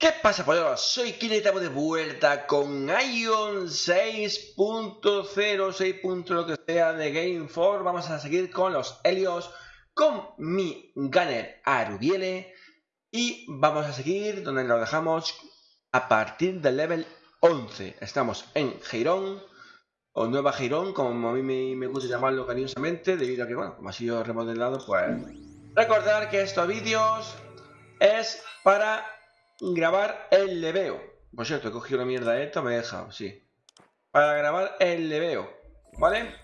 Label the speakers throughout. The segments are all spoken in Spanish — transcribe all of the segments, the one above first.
Speaker 1: ¿Qué pasa, pollos? Soy Kine estamos de vuelta con Ion 6.0, 6. lo que sea de Game 4. Vamos a seguir con los Helios, con mi Gunner Arubiele. Y vamos a seguir donde lo dejamos a partir del level 11. Estamos en Girón, o Nueva Girón, como a mí me, gusta llamarlo cariñosamente, debido a que, bueno, como ha sido remodelado, pues... Recordar que estos vídeos es para grabar el leveo. Por cierto, he cogido la mierda esta, me he dejado, sí. Para grabar el leveo, ¿vale?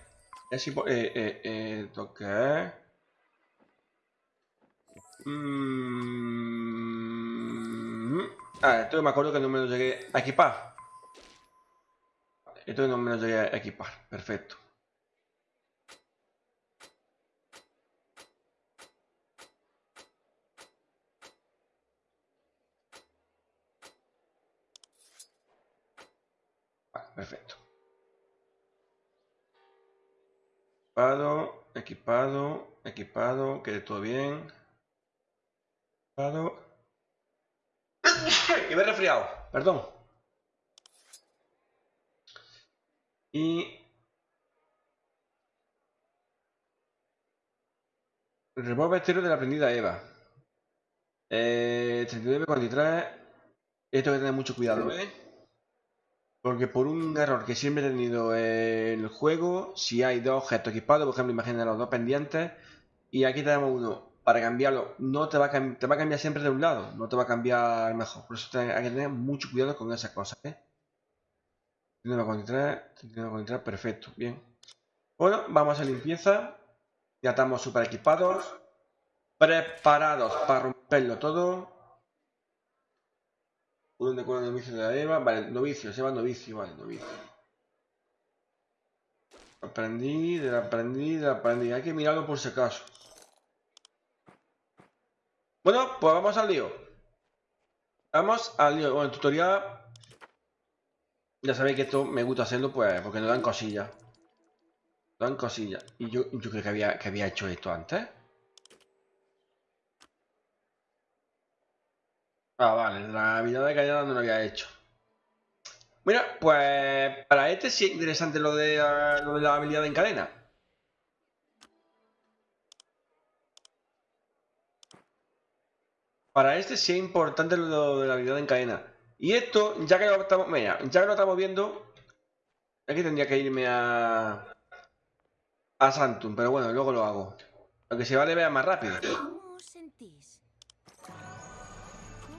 Speaker 1: Así, eh, eh, eh, toque. Mm. Ah, esto me acuerdo que no me lo llegué a equipar. Esto no me lo llegué a equipar, perfecto. Equipado, equipado, equipado, quede todo bien. Equipado. que me he resfriado, perdón. Y... Remover estero de la aprendida Eva. Eh, 39, Esto hay que tener mucho cuidado, ¿eh? Porque por un error que siempre he tenido en el juego, si hay dos objetos equipados, por ejemplo, imagina los dos pendientes, y aquí tenemos uno, para cambiarlo, no te va, a te va a cambiar siempre de un lado, no te va a cambiar mejor. Por eso hay que tener mucho cuidado con esas cosas, ¿eh? 39 perfecto, bien. Bueno, vamos a limpieza. Ya estamos super equipados. Preparados para romperlo todo. Un de novicio de la Eva. Vale, novicio, se llama novicio, vale, novicio. Aprendí, de la aprendí, de la aprendí. Hay que mirarlo por si acaso. Bueno, pues vamos al lío. Vamos al lío. Bueno, el tutorial. Ya sabéis que esto me gusta hacerlo, pues, porque nos dan cosillas. Nos dan cosillas. Y yo, yo creo que había, que había hecho esto antes. Ah, vale, la habilidad de caída no lo había hecho. Mira, pues para este sí es interesante lo de, lo de la habilidad en cadena. Para este sí es importante lo de la habilidad en cadena. Y esto, ya que lo estamos, mira, ya que lo estamos viendo, aquí tendría que irme a a Santum, pero bueno, luego lo hago. Aunque se vale vea más rápido.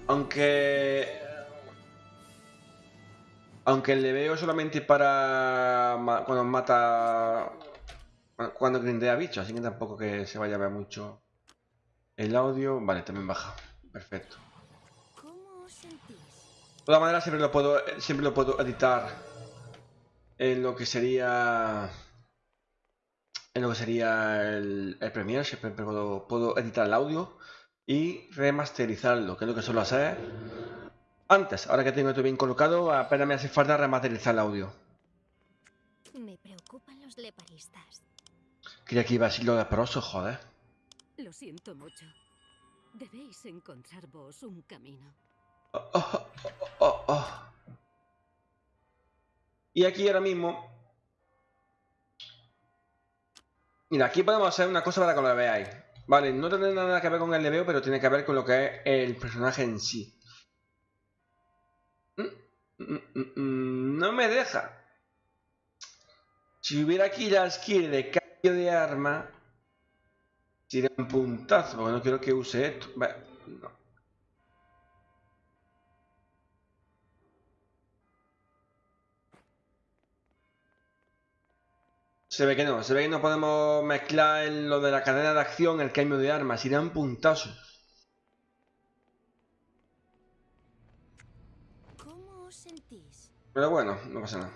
Speaker 1: Aunque... Aunque le veo solamente para cuando mata... Cuando grindea bichos, así que tampoco que se vaya a ver mucho el audio. Vale, también baja. Perfecto. De todas maneras siempre lo puedo, siempre lo puedo editar en lo que sería en lo que sería el, el Premiere, siempre puedo, puedo editar el audio y remasterizarlo, que es lo que suelo hacer antes. Ahora que tengo esto bien colocado, apenas me hace falta remasterizar el audio.
Speaker 2: Me preocupan los leparistas.
Speaker 1: Creía que iba a decir lo de proso, joder.
Speaker 2: Lo siento mucho. Debéis encontrar vos un camino.
Speaker 1: Oh, oh, oh, y aquí ahora mismo... Mira, aquí podemos hacer una cosa para que lo veáis. Vale, no tiene nada que ver con el leveo, pero tiene que ver con lo que es el personaje en sí. Mm, mm, mm, no me deja. Si hubiera aquí la skill de cambio de arma, sería un puntazo, porque no quiero que use esto. no. Se ve que no, se ve que no podemos mezclar lo de la cadena de acción, el cambio de armas, irán un puntazo.
Speaker 2: ¿Cómo os sentís?
Speaker 1: Pero bueno, no pasa nada.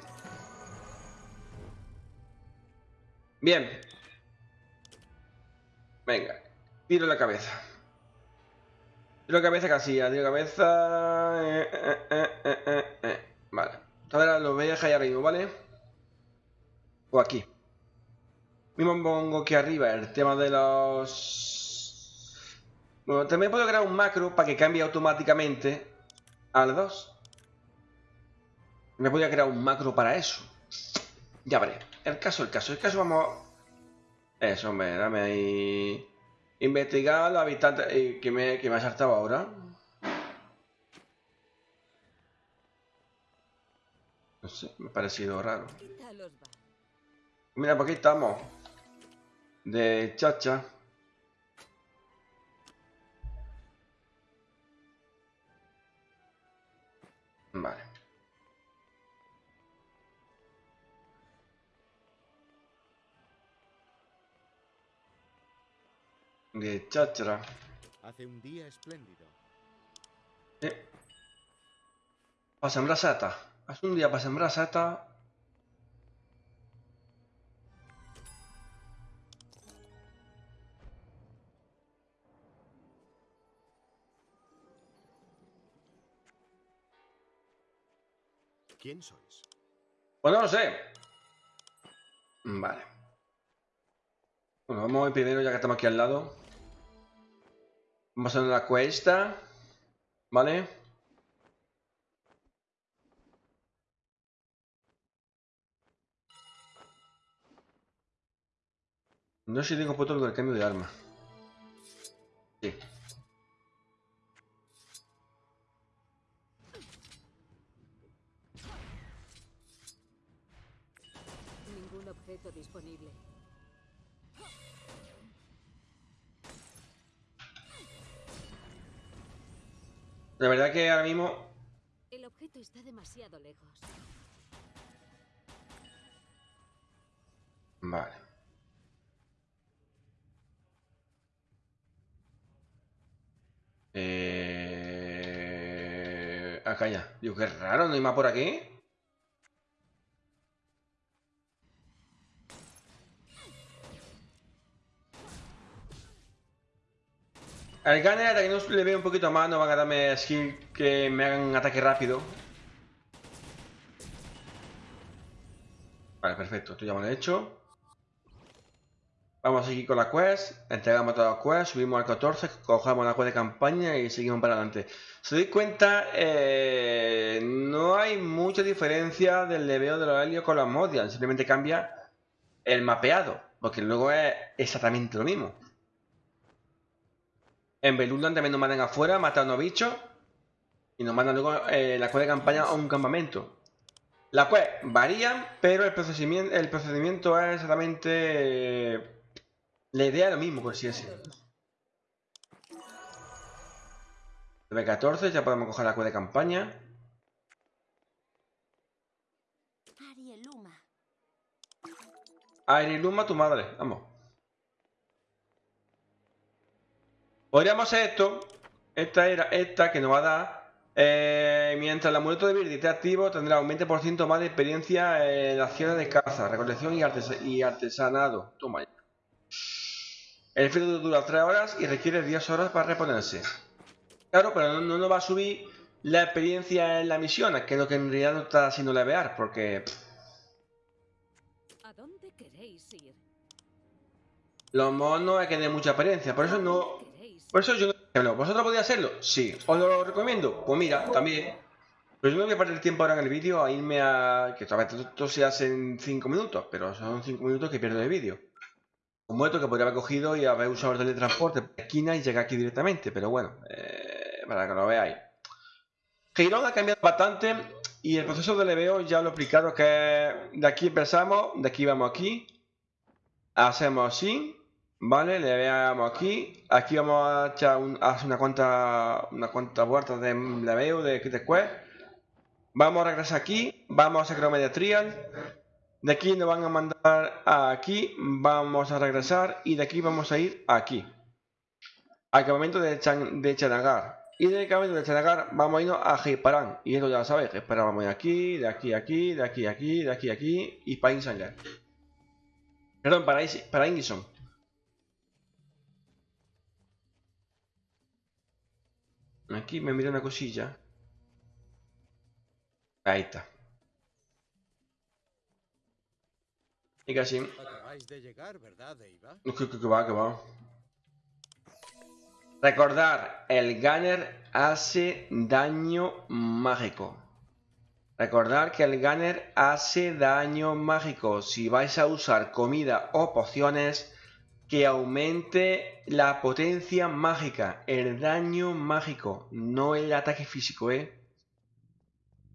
Speaker 1: Bien. Venga, tiro la cabeza. Tiro la cabeza casi, tiro la cabeza... Eh, eh, eh, vale. Ahora lo voy a dejar ahí arriba, ¿vale? O aquí. Mismo pongo aquí arriba el tema de los... Bueno, también puedo crear un macro para que cambie automáticamente al 2. Me podía crear un macro para eso. Ya veré. El caso, el caso, el caso vamos... Eso, hombre, dame ahí... Investigar los habitantes eh, que, me, que me ha saltado ahora. No sé, me ha parecido raro. Mira, por aquí estamos. De chacha. Vale. De cháchara.
Speaker 3: Hace un día espléndido.
Speaker 1: Eh. Para sembrar seta. Hace un día para sembrar seta.
Speaker 3: ¿Quién sois?
Speaker 1: Pues no lo sé. Vale. Bueno, vamos a primero ya que estamos aquí al lado. Vamos a la cuesta. ¿Vale? No sé si tengo puesto del cambio de arma. Sí.
Speaker 2: Objeto disponible.
Speaker 1: La verdad que ahora mismo...
Speaker 2: El objeto está demasiado lejos.
Speaker 1: Vale. Eh... Acá ya. Digo, qué raro, no hay más por aquí. Al Gunner, hasta que no le veo un poquito más, no van a darme skill que me hagan un ataque rápido. Vale, perfecto, esto ya me lo he hecho. Vamos a seguir con la quest, entregamos todas las quests, subimos al 14, cogemos la quest de campaña y seguimos para adelante. Si dais cuenta, eh, no hay mucha diferencia del leveo de los helios con los modians, simplemente cambia el mapeado, porque luego es exactamente lo mismo. En Belundan también nos mandan afuera, matan a unos bichos y nos mandan luego eh, la quest de campaña a un campamento. Las quests varían, pero el procedimiento, el procedimiento es exactamente eh, la idea es lo mismo, por decirlo. Nivel 14, ya podemos coger la quest de campaña.
Speaker 4: Arieluma.
Speaker 1: Aire y Luma, tu madre. Vamos. Podríamos hacer esto. Esta era esta que nos va a dar. eh, mientras el amuleto de Virdi esté activo, tendrá un 20% más de experiencia en acciones de caza, recolección y, artes- y artesanado. Toma ya. El efecto dura 3 horas y requiere 10 horas para reponerse. Claro, pero no, no nos va a subir la experiencia en la misión, que es lo que en realidad no está haciendo levear, porque pff,
Speaker 2: ¿A dónde queréis ir?
Speaker 1: los monos hay que tener mucha experiencia, por eso no,
Speaker 2: ¿Dónde queréis
Speaker 1: Por eso yo no... ¿Vosotros podéis hacerlo? Sí. ¿Os lo recomiendo? Pues mira, también. Pero yo no voy a perder el tiempo ahora en el vídeo a irme a... Que vez esto se hace en 5 minutos, pero son 5 minutos que pierdo de vídeo. Como esto que podría haber cogido y haber usado el teletransporte por esquina y llegar aquí directamente, pero bueno, eh, para que lo veáis. Girón ha cambiado bastante y el proceso de leveo ya lo he explicado que de aquí empezamos, de aquí vamos aquí, hacemos así, Vale, le veamos aquí. Aquí vamos a echar un, a hacer una cuanta, una cuanta vueltas de leveo de, de quest. Vamos a regresar aquí. Vamos a sacar media trial. De aquí nos van a mandar aquí. Vamos a regresar. Y de aquí vamos a ir aquí. Al campamento de, Chan, de Chanagar. Y del campamento de Chanagar vamos a irnos a Heiparan. Y eso ya lo sabéis. Espera, vamos a aquí, de aquí aquí, de aquí aquí, de aquí aquí. Y para Insangar. Perdón, para, para Ingison. Aquí me mira una cosilla. Ahí está. Y casi.
Speaker 3: Acabáis de llegar, ¿verdad?
Speaker 1: Que, que- que va, que va. Recordar, el Gunner hace daño mágico. Recordar que el Gunner hace daño mágico. Si vais a usar comida o pociones, que aumente la potencia mágica, el daño mágico, no el ataque físico, ¿eh?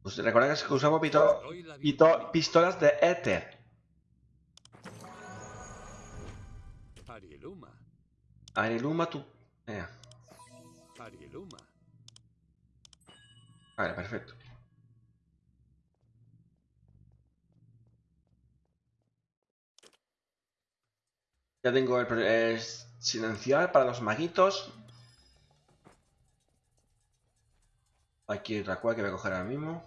Speaker 1: Pues recordad que usamos pito- pito- pistolas de éter.
Speaker 3: Arieluma.
Speaker 1: Ariluma tu... eh,
Speaker 3: Arieluma.
Speaker 1: Vale, perfecto. Ya tengo el silenciar para los maguitos. Aquí otra cual que voy a coger ahora mismo.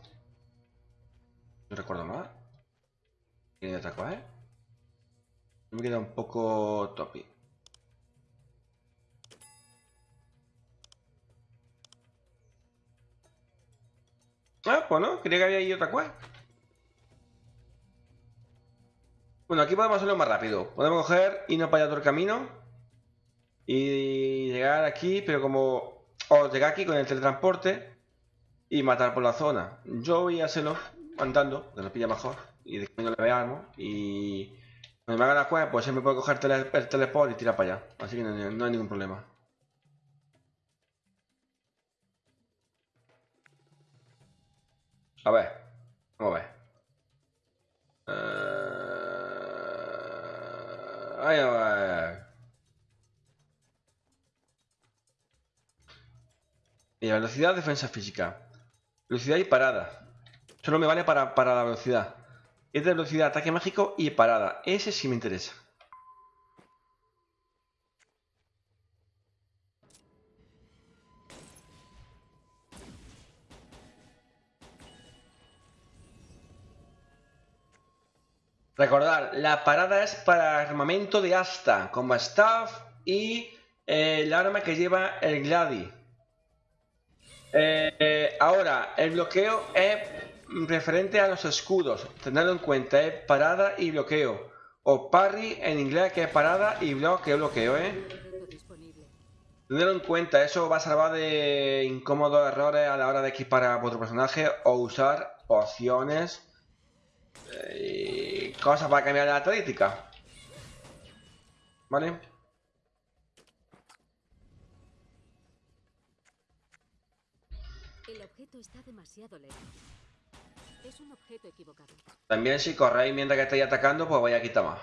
Speaker 1: No recuerdo más. ¿Tiene otra cual, eh? Me queda un poco topi. Ah, pues no, creía que había ahí otra cual. Bueno, aquí podemos hacerlo más rápido. Podemos coger, irnos para allá todo el camino. Y llegar aquí, pero como... O llegar aquí con el teletransporte. Y matar por la zona. Yo voy a hacerlo andando, que nos pilla mejor. Y de que no le veamos. Y... Cuando me haga la cueva, pues siempre puedo coger tele- el teleport y tirar para allá. Así que no, no hay ningún problema. A ver. Vamos a ver. Eh, Ahí va. Mira, velocidad, defensa física. Velocidad y parada. Solo me vale para, para la velocidad. Es de velocidad, ataque mágico y parada. Ese sí me interesa. Recordar, la parada es para armamento de asta, como staff y eh, el arma que lleva el Gladi. Eh, eh, ahora, el bloqueo es referente a los escudos. Tenedlo en cuenta, es parada y bloqueo. O parry en inglés, que es parada y bloqueo, bloqueo, ¿eh? Tenedlo en cuenta, eso va a salvar de incómodos errores a la hora de equipar a vuestro personaje o usar opciones cosas para cambiar la estadística. ¿Vale?
Speaker 2: El objeto está demasiado lejos. Es un objeto equivocado.
Speaker 1: También si corréis mientras que estáis atacando, pues vais a quitar más.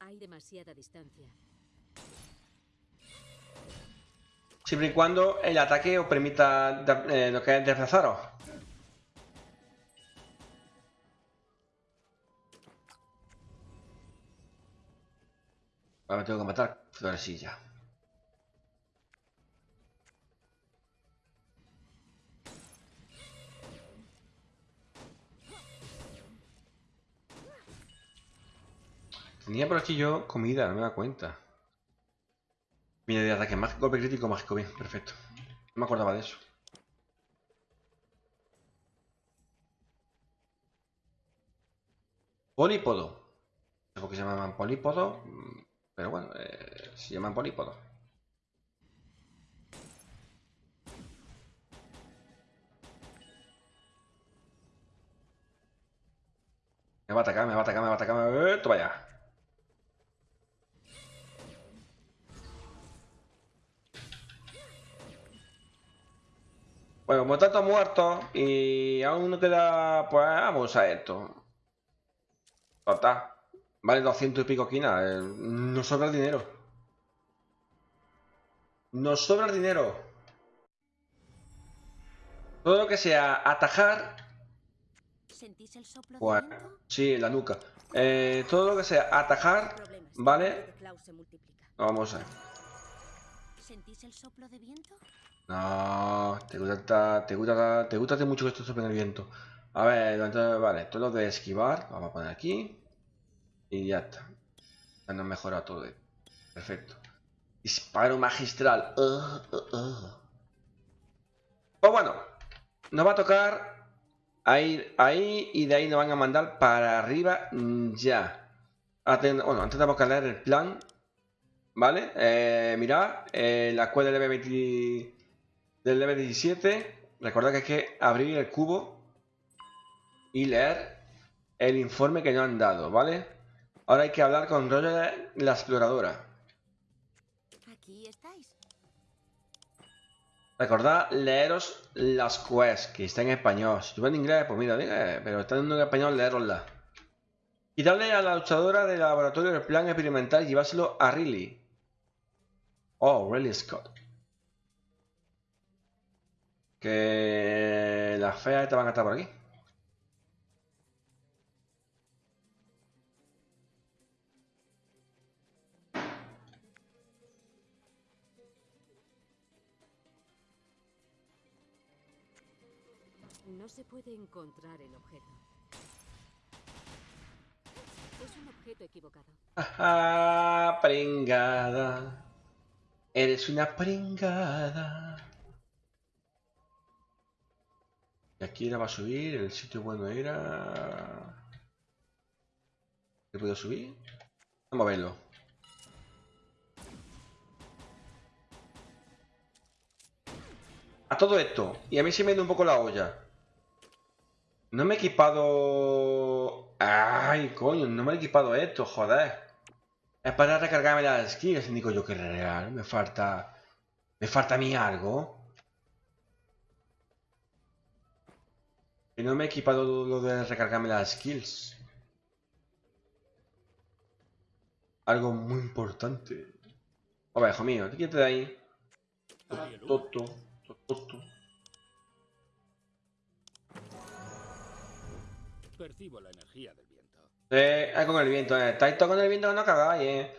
Speaker 2: Hay demasiada distancia.
Speaker 1: Siempre y cuando el ataque os permita eh, lo que es desplazaros. Ahora tengo que matar. Florecilla. Tenía por aquí yo comida, no me da cuenta. Mira, de ataque mágico, golpe crítico mágico, bien, perfecto. No me acordaba de eso. Polípodo. No sé por se llaman polípodo, pero bueno, eh, se llaman polípodo. Me va a atacar, me va a atacar, me va a atacar, Bueno, como tanto muertos y aún no queda, pues vamos a esto. Total. Vale 200 y pico quinas. eh, Nos sobra el dinero. Nos sobra el dinero. Todo lo que sea atajar,
Speaker 4: ¿Sentís el soplo
Speaker 1: pues
Speaker 4: de viento?
Speaker 1: sí, en la nuca. Eh, todo lo que sea atajar. ¿vale? Vamos a ver.
Speaker 4: ¿Sentís el soplo de viento?
Speaker 1: No, te gusta, te gusta, te gusta mucho que esto sopla en el viento. A ver, vale, todo lo de esquivar, vamos a poner aquí. Y ya está. Ya nos mejora todo. Perfecto. Disparo magistral. Ugh. Pues bueno, nos va a tocar Ahí, ahí y de ahí nos van a mandar para arriba ya. Aten- bueno, antes tenemos que el plan. ¿Vale? Eh, mirad, eh, la escuela del level 20 del level 17. Recordad que hay que abrir el cubo y leer el informe que nos han dado, ¿vale? Ahora hay que hablar con Roger, la exploradora.
Speaker 4: Aquí estáis.
Speaker 1: Recordad leeros las quests, que está en español. Si tú ves en inglés, pues mira, diga, pero está en español, leeroslas. Y darle a la luchadora del laboratorio el plan experimental y llevárselo a Riley. Oh, Riley Scott. Que las feas te van a estar por aquí.
Speaker 2: No se puede encontrar el objeto. Es un objeto equivocado.
Speaker 1: Ajá, pringada. Eres una pringada. Y aquí la va a subir, el sitio bueno era... ¿Se puedo subir? Vamos a verlo. A todo esto, y a mí se me da un poco la olla. No me he equipado... Ay, coño, no me he equipado esto, joder. Es para recargarme las skills, digo yo que real. Me falta... Me falta a mí algo. Que no me he equipado lo de recargarme las skills. Algo muy importante. A ver, hijo mío, quítate de ahí. Toto, toto.
Speaker 3: Percibo la energía del viento.
Speaker 1: Eh, con el viento, eh. Todo con el viento que no cagáis, eh.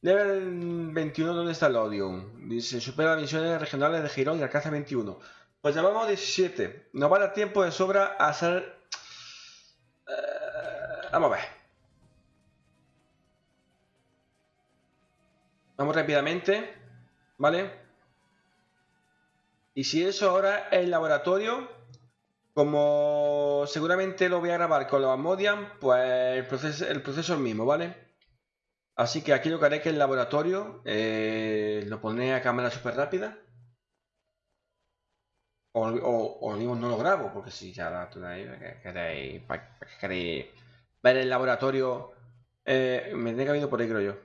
Speaker 1: Level 21, ¿dónde está el Odium? Dice, supera las misiones regionales de Girón y alcanza 21. Pues llamamos 17. Nos va a dar tiempo de sobra a hacer... Eh, vamos a ver. Vamos rápidamente. ¿Vale? Y si eso ahora el laboratorio, como seguramente lo voy a grabar con los Amodian, pues el proceso, el proceso es el mismo, ¿vale? Así que aquí lo que haré es que el laboratorio eh, lo pondré a cámara súper rápida. O, o, digo, no lo grabo, porque si ya la tenéis, ¿para qué queréis, queréis ver el laboratorio? Eh, me tiene que haber ido por ahí, creo yo.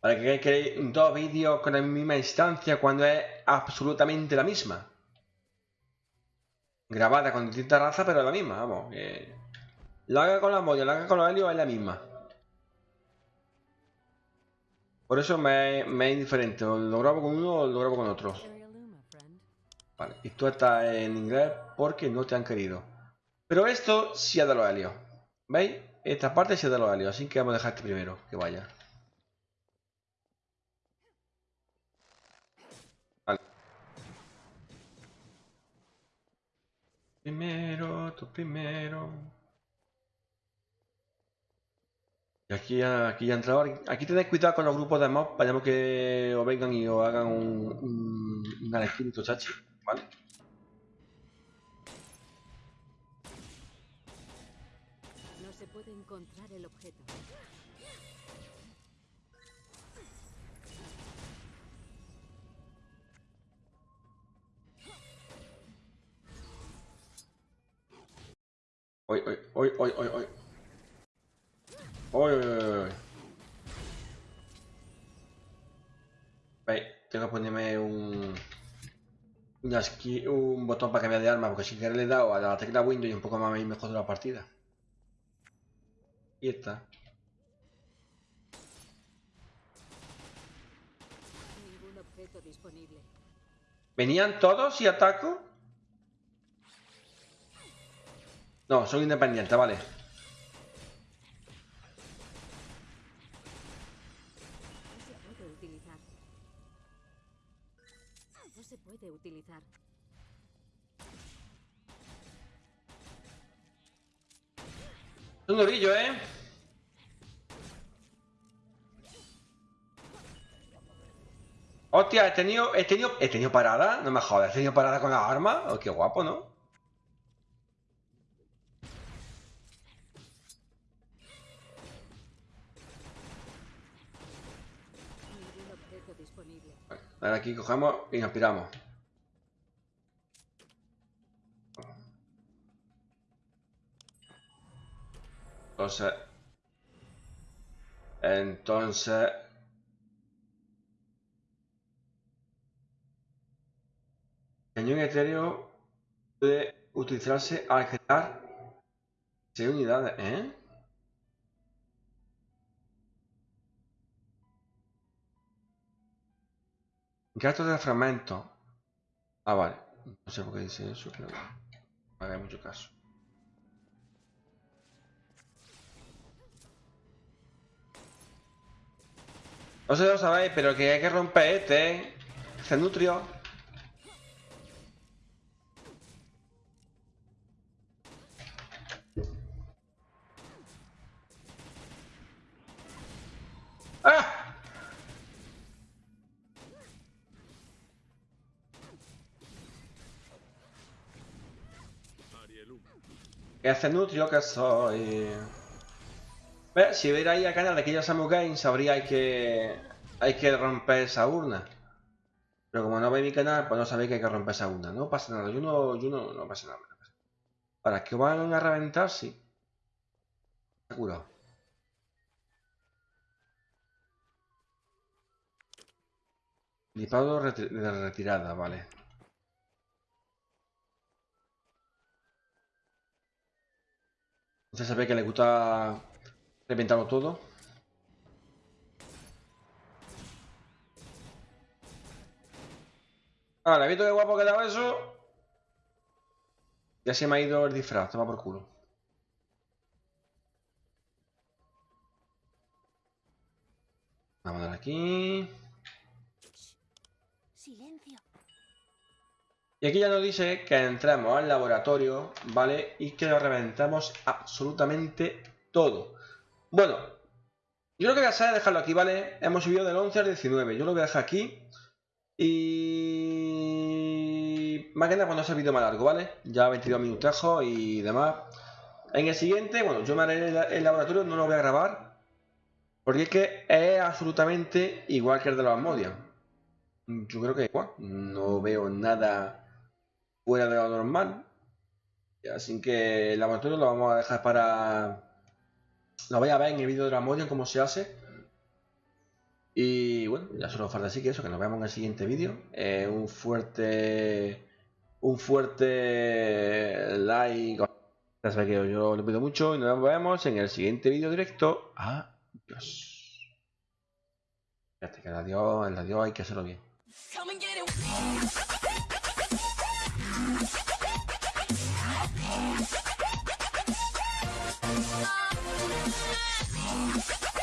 Speaker 1: ¿Para qué queréis dos vídeos con la misma instancia cuando es absolutamente la misma? Grabada con distintas razas, pero es la misma, vamos. Que... La haga con la molla, la haga con los helios, es la misma. Por eso me, me es indiferente, o lo grabo con uno o lo grabo con otro. Vale, y tú estás en inglés porque no te han querido. Pero esto sí es de los helios. ¿Veis? Esta parte sí es de los helios, así que vamos a dejar este primero, que vaya. Vale. Primero, tú primero. Y aquí ya, aquí ya ha entrado. Aquí tenéis cuidado con los grupos de mobs, vayamos que os vengan y os hagan un, un, un espíritu chachi, ¿vale?
Speaker 2: No se puede encontrar el objeto.
Speaker 1: Hoy, hoy, hoy, hoy. Hoy, un botón para cambiar de arma, porque sin querer le he dado a la tecla Windows y un poco más me mejor de la partida. Y está.
Speaker 2: Ningún objeto disponible.
Speaker 1: ¿Venían todos y ataco? No, son independientes, vale.
Speaker 2: Puede utilizar.
Speaker 1: Es un orillo, ¿eh? Hostia, he tenido, he tenido, he tenido parada, no me jodas, he tenido parada con la arma. Oh, qué guapo, ¿no? Ahora aquí cogemos y nos piramos. Entonces... Entonces... Cañón etéreo puede utilizarse al crear 6 unidades, ¿eh? Gato de fragmentos. Ah, vale. No sé por qué dice eso, pero no me haga mucho caso. Si lo sabéis, pero que hay que romper este, ¿eh? Este nutrio. ¡Ah!
Speaker 3: Ariel 1.
Speaker 1: ¿Qué hace nutrio que soy? ¿Ves? Si ahí al canal de Killa Samu Games, sabríais que hay que romper esa urna. Pero como no veis mi canal, pues no sabéis que hay que romper esa urna. No pasa nada, yo no, yo no, no pasa nada. Para que van a reventar, sí. Está curado. Disparo de retirada, vale. Ya sabéis que le gusta reventarlo todo. Ahora, ¿visto qué guapo quedaba eso? Ya se me ha ido el disfraz, toma por culo. Vamos a dar aquí.
Speaker 4: Silencio.
Speaker 1: Y aquí ya nos dice que entremos al laboratorio, ¿vale? Y que lo reventamos absolutamente todo. Bueno, yo lo que voy a hacer es dejarlo aquí, ¿vale? Hemos subido del 11 al 19. Yo lo voy a dejar aquí. Y... Más que nada cuando sea vídeo más largo, ¿vale? Ya 22 minutejos y demás. En el siguiente, bueno, yo me haré el, el laboratorio, no lo voy a grabar. Porque es que es absolutamente igual que el de los Asmodian. Yo creo que. No veo nada fuera de lo normal. Así que el laboratorio lo vamos a dejar para... Lo voy a ver en el vídeo de la Modian cómo se hace. Y bueno, ya solo falta así que eso, que nos vemos en el siguiente vídeo. Eh, un fuerte... Un fuerte like. Ya sabéis que yo lo pido mucho y nos vemos en el siguiente vídeo directo. Adiós. Fíjate que el adiós, el adiós hay que hacerlo bien.
Speaker 4: よかった!